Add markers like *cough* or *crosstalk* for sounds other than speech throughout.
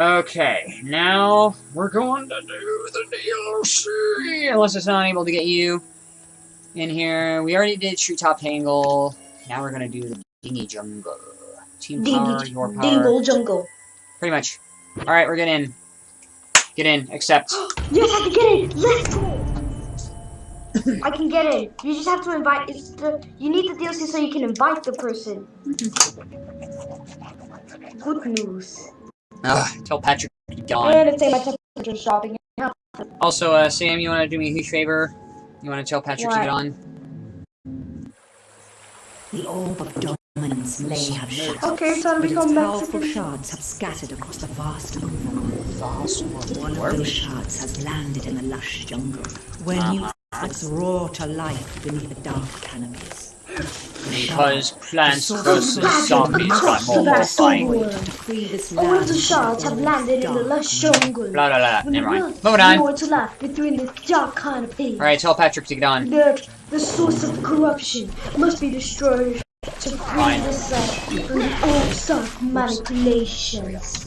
Okay, now we're going to do the DLC. Unless it's not able to get you in here. We already did Treetop Tangle. Now we're going to do the Dingy Jungle. Team power, Dingy, your power. dingle jungle. Pretty much. Alright, we're getting in. Get in, accept. *gasps* Yes, *laughs* I can get in! Let's go. I can get it. You just have to invite. It's the. You need the DLC so you can invite the person. *laughs* Good news. Ugh, tell Patrick to get on. And it's saying my temperature shopping. Also, uh, Sam, you want to do me a huge favor? You want to tell Patrick to get on? The orb of dominance may have shattered, Okay, time but to its come back powerful to shards have scattered across the vast overworld. One of those shards has landed in the lush jungle, where new threats roar to life beneath the dark canopies. Because plants The versus zombies got the more vast horrifying. overworld. To free this All of the shards have landed in the dark lush jungle. Blah, blah, blah. When Never the mind. Moving on. roar to life between the dark canopies. Alright, tell Patrick to get on. The, the source of corruption must be destroyed to free Fine. the sun from the old soft manipulations.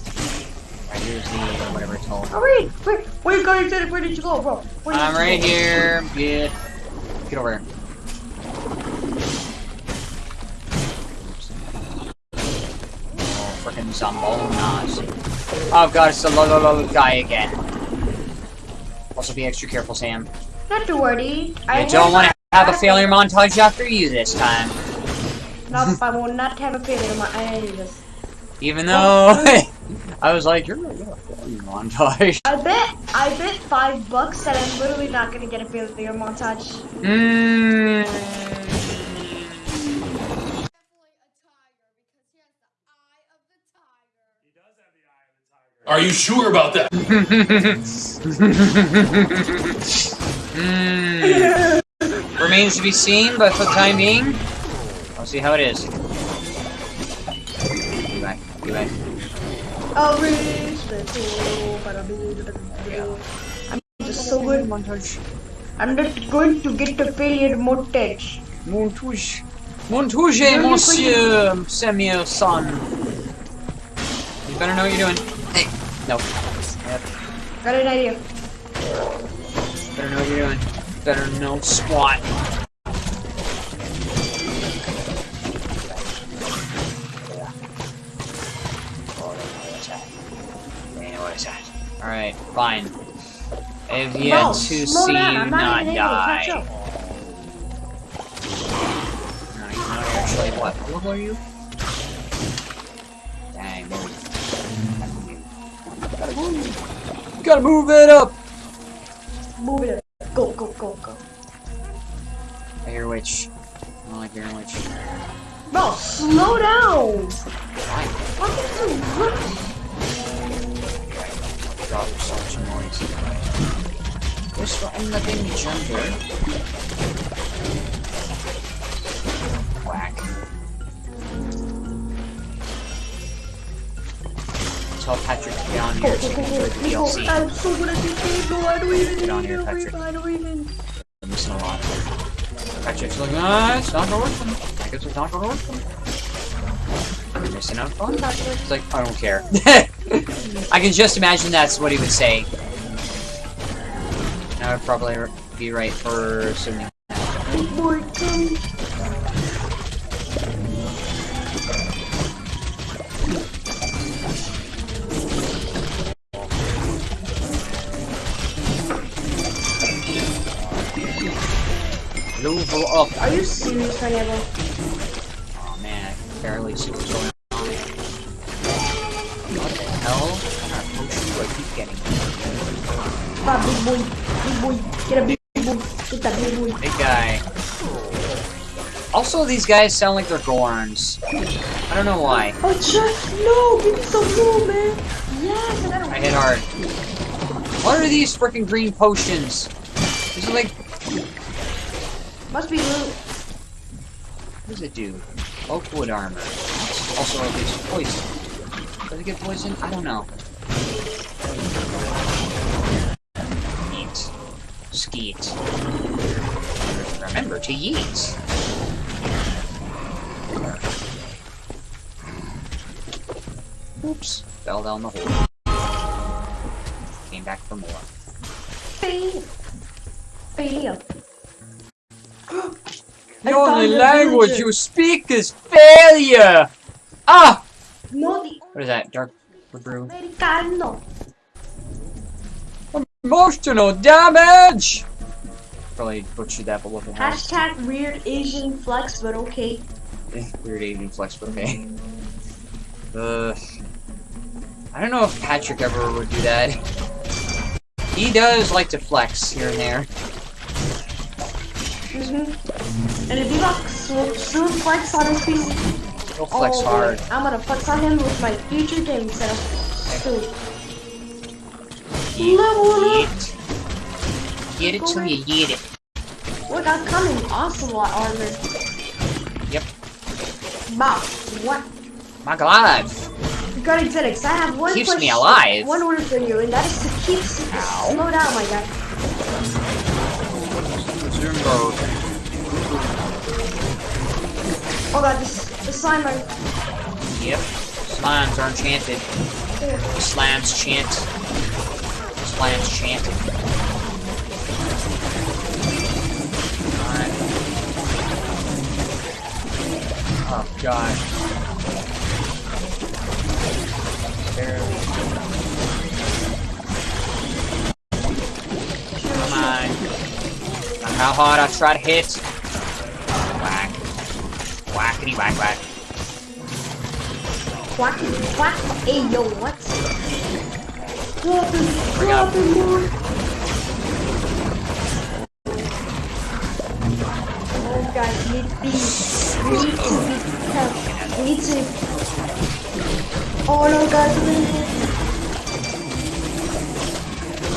Alright, here's the, whatever it's called. Oh wait, wait, where you going? Where where did you go, bro? Where did I'm you right go? here. Get, get over here. Oh, frickin' Zombonas. Oh god, it's the low, low, low guy again. Also be extra careful, Sam. Not to worry. I don't want to have a failure montage after you this time. Nope, I will not have a failure eyes. Even though *laughs* I was like, you're gonna get a failure montage. I bet, I bet five bucks that I'm literally not gonna get a failure montage. Mmm. Are you sure about that? Mm. *laughs* Remains to be seen, but for the time being, I'll see how it is. Be back. Be back. I'll reach the goal, but I'll be I'm just so good. Montage. I'm not going to get the failure montage. Montage. Montage, monsieur Samuel son. You better know what you're doing. Hey. No. Yep. Got an idea. Better know what you're doing. Better know squat. Alright, fine. I have yet Bro, to see down, you I'm not even die. No, you're not actually what? How level are you? Gotta move. Gotta move it up! Move it. Up. Go, go, go, go. I hear a witch. I don't like hearing witch. Bro, slow down. Why? Fucking too rush. God, there's so much noise. This one, the baby jumper. Whack. tell Patrick to get on here so you can enjoy the DLC. Oh, I'm so good at this game, no, I don't even Get on here, Patrick. I don't even... I'm missing a lot. Patrick's like, ah, it's not working. I guess it's not working. I'm missing out on Patrick. He's like, I don't care. *laughs* I can just imagine that's what he would say. And I would probably be right for 70. move up. Are you serious, Pineapple? Oh man, I can barely see what's going on. What the hell? What potion do I keep getting? Come on, big boy. Big boy. Get a big, boy. Get that big boy. Big guy. Also, these guys sound like they're Gorns. I don't know why. Oh, Chuck, no! Give me some blue, man! Yes, I, I hit hard. What are these freaking green potions? These are like must be loot. what does it do? Oakwood armor. Also, it's poison. Does it get poison? I don't know. Eat. Skeet. Remember to yeet. Oops. Fell down the hole. Came back for more. Fail. Fail. The only language villager. you speak is failure! Ah! No, the What is that? Dark brew? Americano. Emotional damage! Probably butchered that, but look at how Hashtag weird Asian flex, but okay. weird Asian flex, but okay. Uh, I don't know if Patrick ever would do that. He does like to flex here and there. Mm-hmm. And if you got so, so flex on his PC, He'll flex oh, boy, hard. I'm gonna flex on him with my future gaming setup. Soon. Level up. Yeet. Get it till you get it. Look, I'm coming. Ocelot armor. Yep. Wow. What? My God. Regarding settings, I have one Keeps me alive. One order for you, and that is to keep Ow. slow down, my guy. Zumbo. Oh god, this the slime Yep. Slimes are enchanted. Slams chant. Slams chant. Alright. Oh god. Barely. Come on. How hard I try to hit. Whack. Whackity whack whack. quack quack. Hey yo, what? Dropping, Bring up. dropping more. Oh guys, we need to be, we need to be tough. We need to. Oh no, guys, we're gonna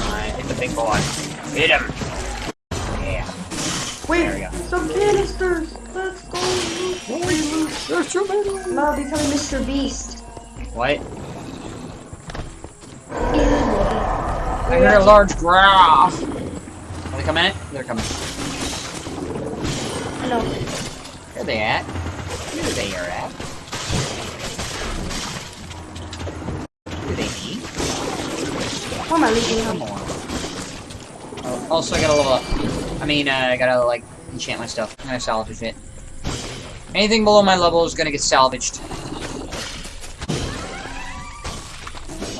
Alright, hit the big boy. Hit him. Yeah. Wait, There we go. some canisters. There's too many. No, becoming Mr. Beast. What? I hear a large growl. Are they coming in? They're coming. Hello. Where are they at? Where they are at? Where they be? Why am I leaving him? Oh, also, I gotta level up. I mean, uh, I gotta, like, enchant my stuff. I'm gonna salvage it. Anything below my level is gonna get salvaged.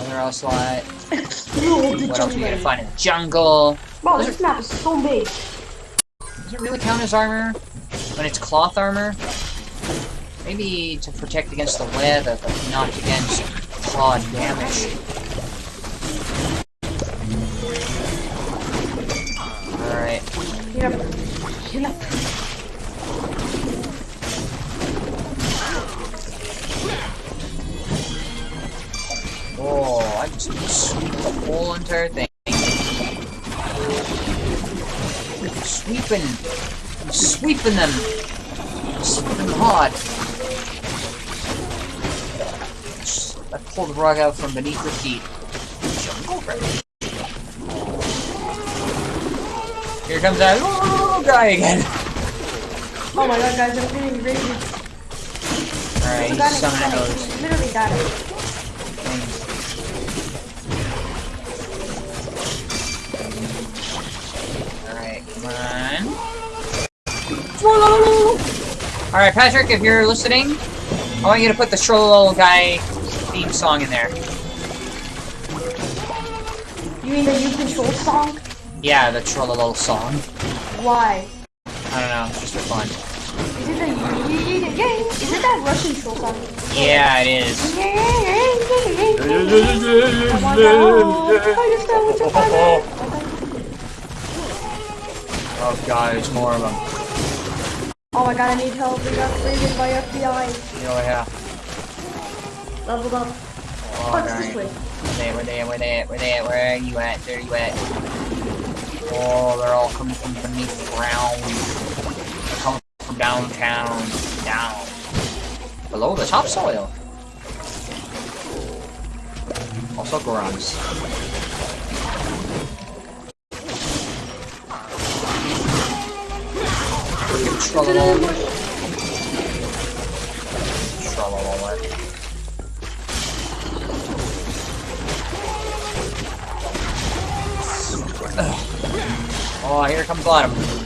Another. No, the What else are you gonna find in the jungle? Wow, this map is so big. Does it really count as armor? When it's cloth armor? Maybe to protect against the weather, but not against claw damage. Alright. Get up. Whole entire thing. Sweeping. I'm sweeping them. I'm sweeping them hard. I pulled the rug out from beneath your feet. Here comes that little guy again. Oh my god, guys, I'm getting to Alright, I'm he's summoning of those. Literally dying. things. Alright, Patrick, if you're listening, I want you to put the Trololo guy theme song in there. You mean the You Control song? Yeah, the Trololo song. Why? I don't know, just for fun. Is it the Is it that Russian troll song? Yeah, it is. Oh my god, I just got what you're fighting. *laughs* Oh god, there's more of them. Oh my god, I need help. We got raided by FBI. Oh yeah. Leveled up. Oh, What's this way? Where they, where they, where they, where are you at? There you at? Oh, they're all coming from beneath the ground. They're coming from downtown, down. Below the topsoil. Also Gorons. Oh, here comes Autumn.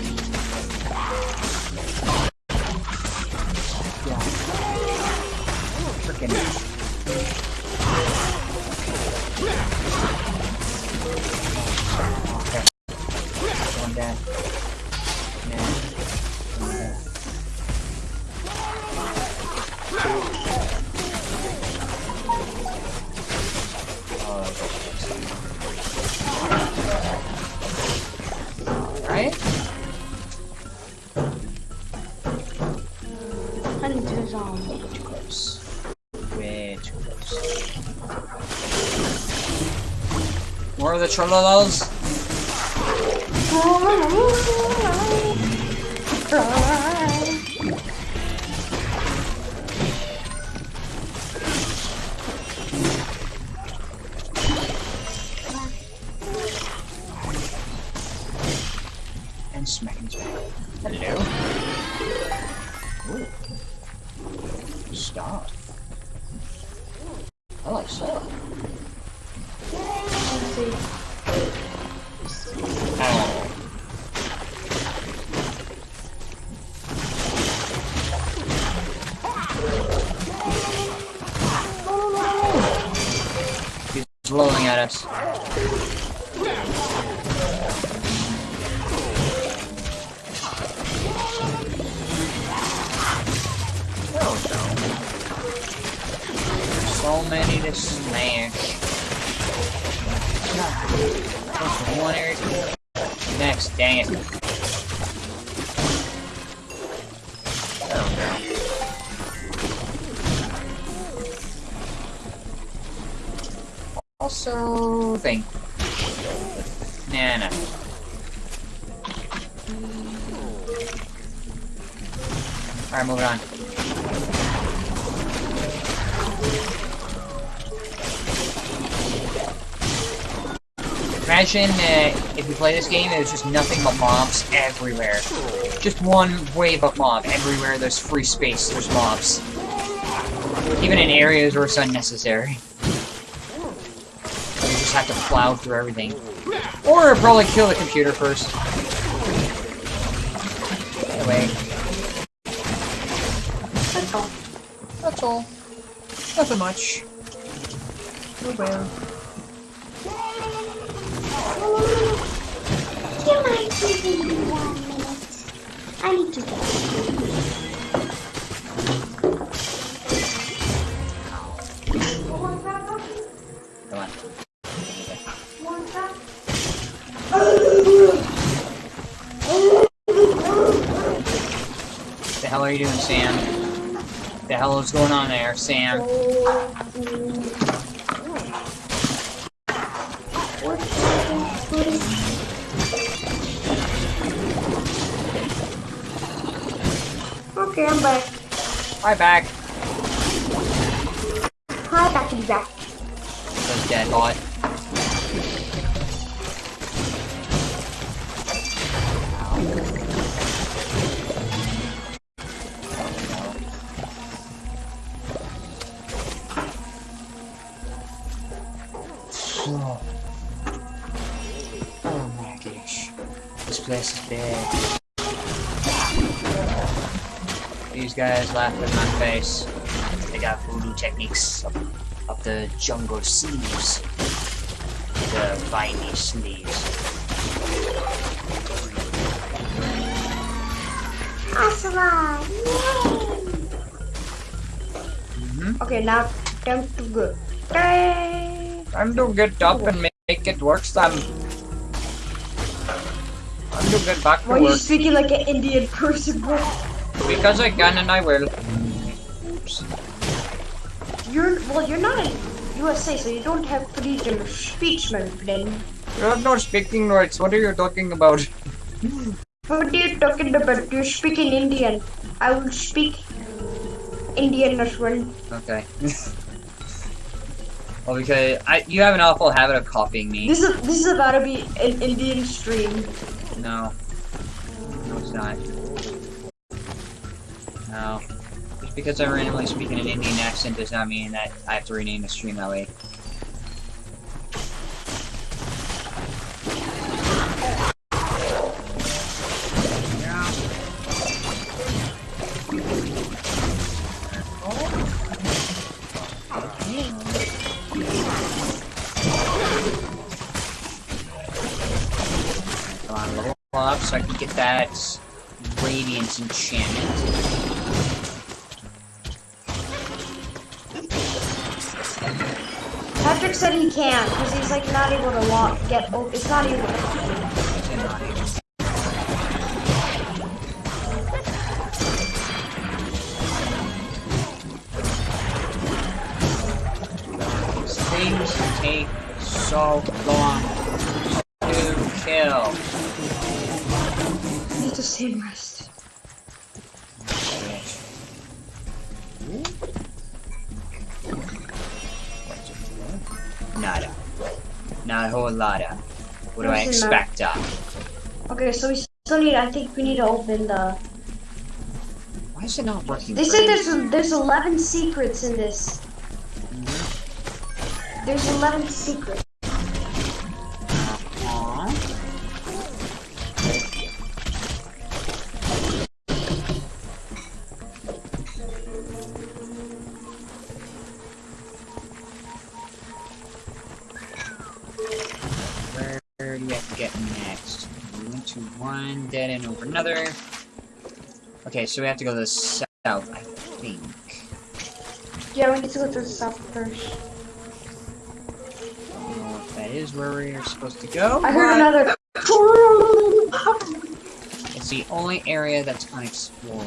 The trollolos? One area. Next, dang it. Also, thing. Nah. Alright, moving on. Imagine uh, if you play this game, there's just nothing but mobs everywhere. Just one wave of mob everywhere. There's free space. There's mobs. Even in areas where it's unnecessary. You just have to plow through everything. Or probably kill the computer first. Anyway, That's all. that's all. Nothing much. Oh well. Do you mind giving me one minute? I need to go. Come on. The hell are you doing, Sam? The hell is going on there, Sam? Oh, Okay, I'm back. Hi, back. Hi, back to be back. Those dead bot. Oh. Oh my gosh. This place is bad. These guys laugh in my face. They got voodoo techniques up, up the jungle sleeves. The viney sleeves. Asala! Mhm. Okay, now time to go. Hey! Time to get up and make it work, Sam. Time to get back to Why are you speaking like an Indian person, bro? Because I can and I will. You're well, you're not in USA, so you don't have freedom of speech, my friend. You have no speaking rights. What are you talking about? What are you talking about? You're speaking Indian. I will speak Indian as well. Okay. well, because I, you have an awful habit of copying me. This is this is about to be an Indian stream. No. No, it's not. No. Just because I randomly speak in an Indian accent does not mean that I have to rename the stream that way. Come on, level up so I can get that Radiance enchantment. Patrick said he can't because he's like not able to walk. Get. Oh, it's not even. These things take so long to kill. Need to save rest. A whole. What do I What's in that? expect of? Okay, so we still need. I think we need to open the. Why is it not working? They said there's there's 11 secrets in this. Mm-hmm. There's 11 secrets. One over another. Okay, so we have to go to the south, I think. Yeah, we need to go to the south first. I don't know if that is where we're supposed to go. I heard another. It's the only area that's unexplored.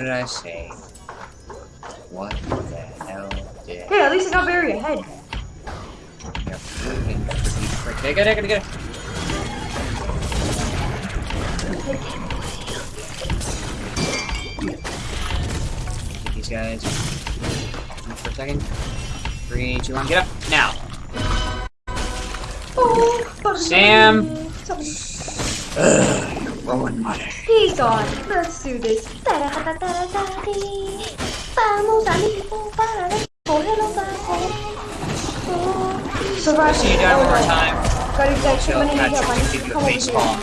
What did I say? What the hell did Hey, at least I got Barry ahead. you freaking frick? Get it, get it, get it. Get these guys. For a second. Three, two, one, get up. Now. Oh, Sam. Somebody- Rolling money. He's gone. Let's do this. Vamos amigo para cogerlo bajo. Survival. See you die one more time. Got exact So too many Patrick help. I need can to give you come a over face here. palm.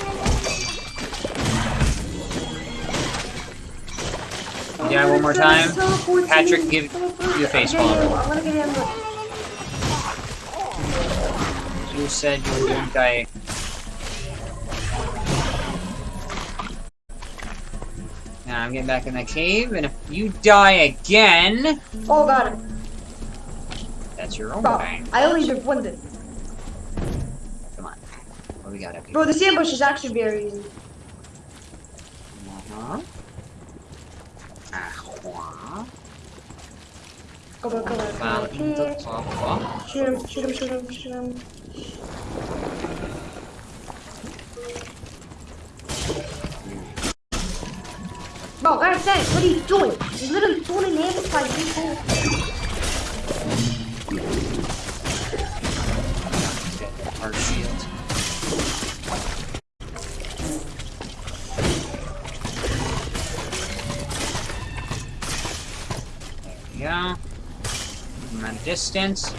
You die one more time. Patrick, give you a face palm. I'm gonna get him. You said you were doing die. Now I'm getting back in the cave, and if you die again, Oh, got him. that's your own Bro, thing. I only did one thing. Come on. What we got up here? Bro, this ambush is actually very easy. Uh-huh. Uh-huh. Go back, go back, go back the here. top. Shoot him, shoot him, shoot him, shoot him. God damn, what are you doing? You're literally an ambush by people. 'em at a distance.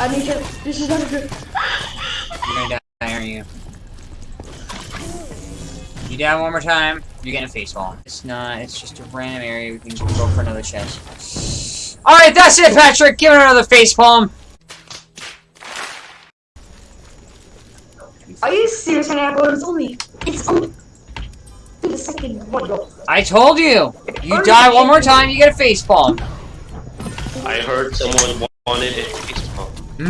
I need to. This is not good. You're gonna die, aren't you? You die one more time. You're getting a face palm. It's not, it's just a random area. We can go for another chest. Alright, that's it, Patrick! Give it another face palm! Are you serious, Apple? It's only. It's only. The second one. I told you! You die one more time, you get a face palm. I heard someone wanted a face palm. Well,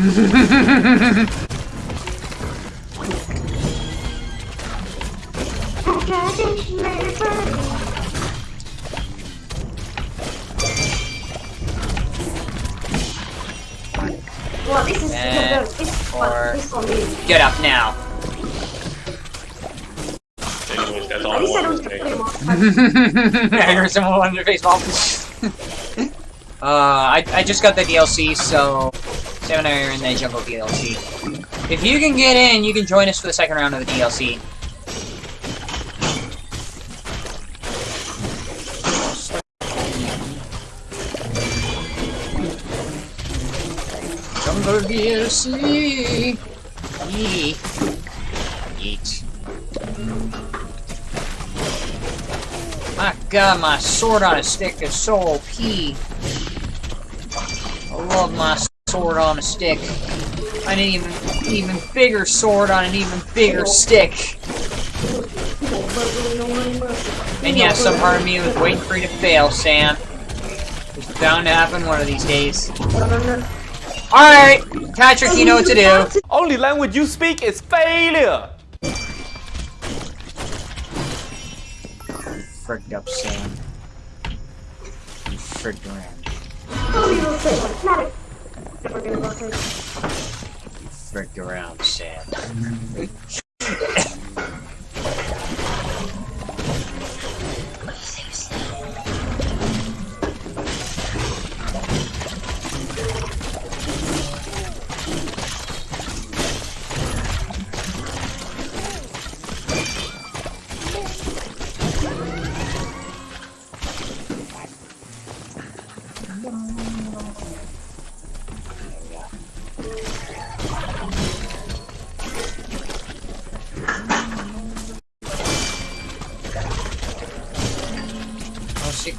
this is this or- This one is. Get up now. *laughs* Anyways, that's all At I least I don't to get say. pretty much. I heard someone a face *laughs* uh, I, I just got the DLC, so... Are in the Jungle DLC. If you can get in, you can join us for the second round of the DLC. Jungle DLC! Yeet. Yeet. My god, my sword on a stick is so OP. I love my sword on a stick. An even even bigger sword on an even bigger stick. And yes, some part of me was waiting for you to fail, Sam. It's bound to happen one of these days. Alright, Patrick, you know what to do. Only language you speak is failure. Frigged up, Sam. You frigged around. Frigged around, Sam.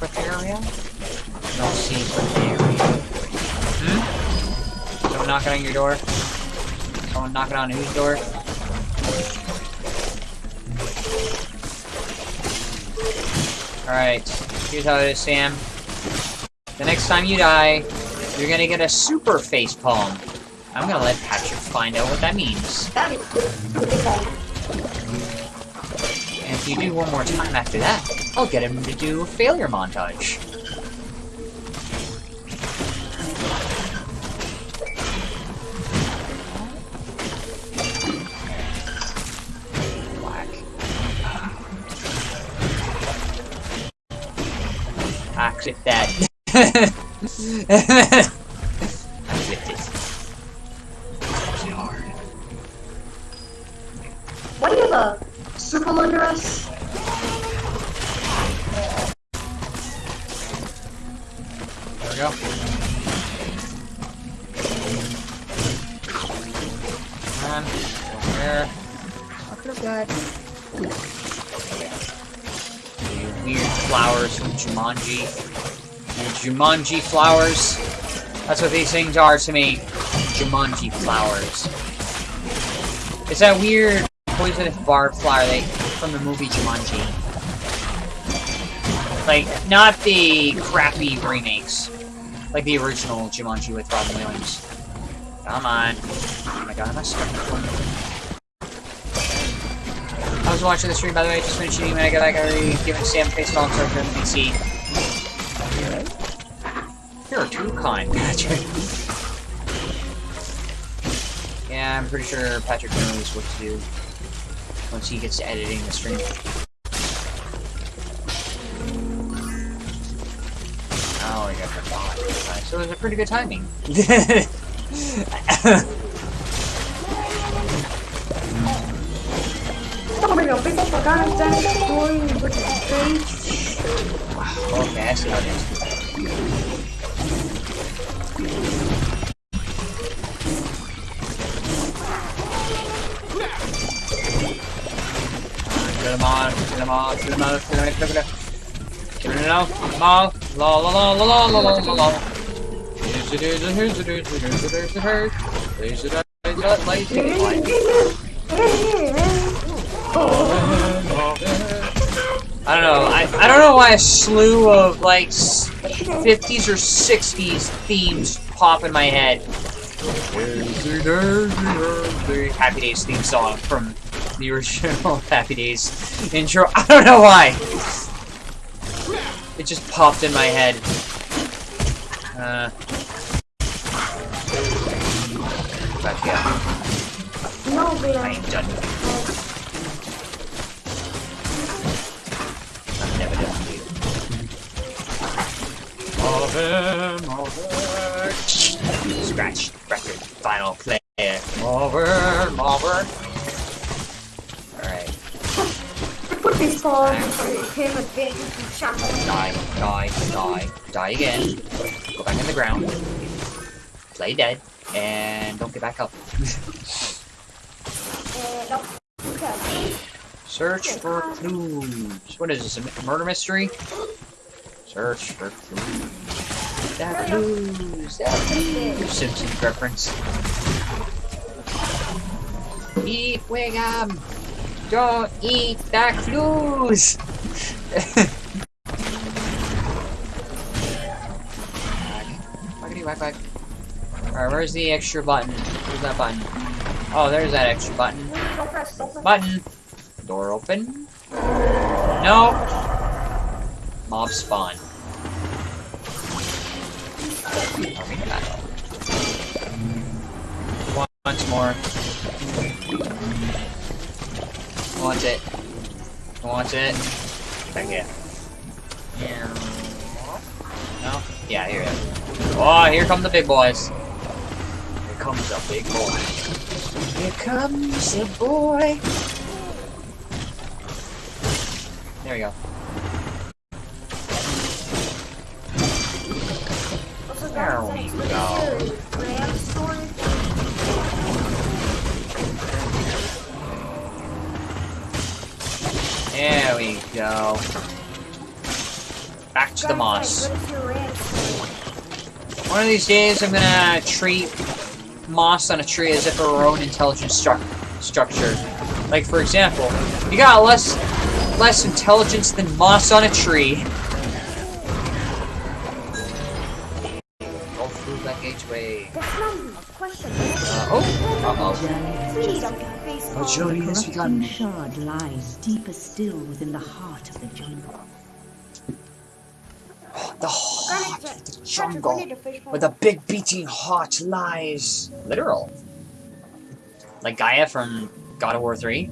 No secret area? No secret area. Hmm? Someone knocking on your door? Someone knocking on whose door? Alright, here's how it is, Sam. The next time you die, you're gonna get a super face palm. I'm gonna let Patrick find out what that means. And if you do one more time after that, I'll get him to do failure montage. Black. Ah, clip that. *laughs* Jumanji flowers. That's what these things are to me. Jumanji flowers. It's that weird poisonous barb flower they, from the movie Jumanji. Like, not the crappy remakes. Like the original Jumanji with Robin Williams. Come on. Oh my god, am I stuck? I was watching the stream, by the way, just finished when I got. I already given Sam face palm so everyone can see. You're too kind, Patrick. Yeah, I'm pretty sure Patrick knows what to do once he gets to editing the stream. Oh, I got the bot. Alright, so it was a pretty good timing. *laughs* okay, I see how it is. Get him on, get him mouth, to the mouth, to the mouth, to the mouth. Turn it out, mouth, la la la la la la la la la. I don't know. I, I don't know why a slew of like 50s or 60s themes pop in my head. Happy Days theme song from the original *laughs* Happy Days intro. I don't know why. It just popped in my head. Uh. But yeah, No, I ain't done. I'm never done with you. Over, over. Scratch, record, final player. Over, over. For him advantage and shot. Die, die, die, die again. Go back in the ground. Play dead. And don't get back up. Okay. Search for clues. What is this? A murder mystery? Search for clues. That clues. That clues. Simpsons reference. Eat Wiggum. Don't eat the clues. Alright, where's the extra button? Where's that button? Oh, there's that extra button. Button. Door open. No. Mob spawn. Once more. Want it. Want it. Back here. No? Yeah, here it is. Oh, here come the big boys. Here comes the big boy. Here comes the boy. There we go. There we go. Back to the moss. guys, what is your RAM storage? One of these days, I'm gonna treat moss on a tree as if it were our own intelligent stru structure. Like, for example, you got less less intelligence than moss on a tree. Uh-oh. Please don't face Oh, journey has corrupting begun. shard lies deeper still within the heart of the jungle. The heart of the jungle, where the big beating heart lies. Literal. Like Gaia from God of War 3?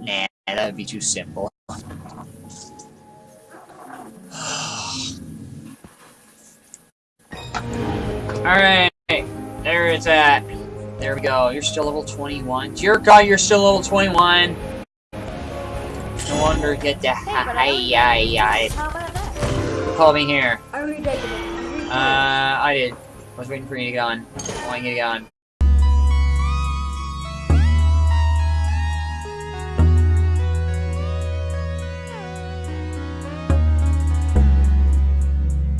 Nah, that would be too simple. Alright, there it's at. There we go. You're still level 21. Dear God, you're still level 21. No wonder you get the hi hi hi. Call me here. I already did. Uh, I did. I was waiting for you to get on. I want you to get on.